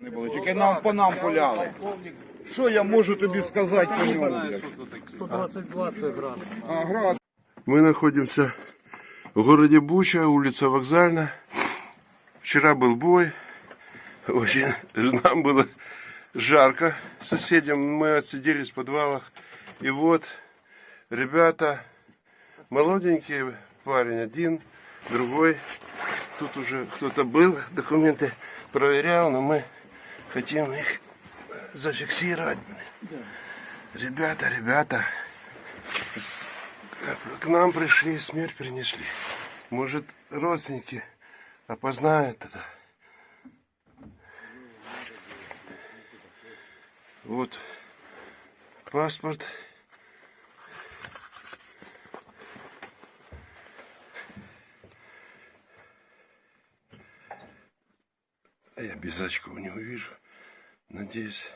Не було, тільки нам по нам пуляли. Що я можу тобі сказати по ньому? блядь? 122 це град. А, град. Мы находимся в городе Буча, улица Вокзальная. Вчера был бой. Очень нам было жарко соседям. Мы отсиделись в подвалах. И вот ребята, молоденькие, парень один, другой. Тут уже кто-то был, документы проверял, но мы хотим их зафиксировать. Ребята, ребята, с- к нам пришли, смерть принесли. Может, родственники опознают это. Вот паспорт. Очков не увижу. Надеюсь.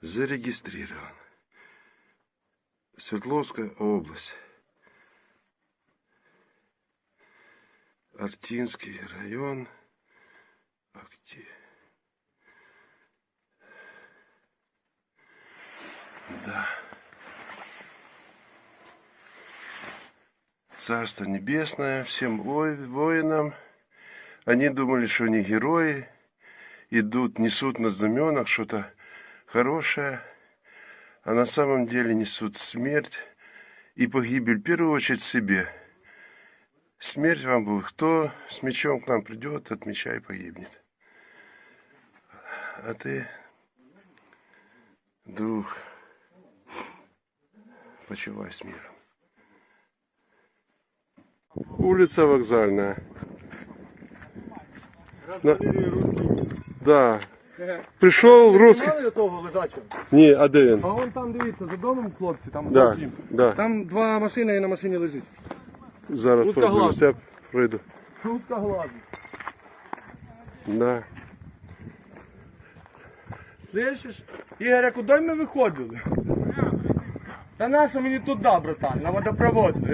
зарегистрирован. Свердловская область. Артинский район. Актив. Да. Царство Небесное всем воинам. Они думали, что они герои. Идут, несут на знаменах что-то хорошее, а на самом деле несут смерть и погибель, в первую очередь себе. Смерть вам будет. Кто с мечом к нам придет, от меча и погибнет. А ты, друг, почивай с миром. Улица Вокзальная. На- Да. Пришел русский. Знали того лежачого? Ні, а де він? А вон там дивіться, за домом хлопці, там Да, зовсім. да. Там два машини і на машині лежить. Зараз Узкоглазий. подивлюся, я пройду. Узка глазу. Да. Слышиш? Ігоря, куди ми виходили? Та наша мені туди, братан, на водопроводну.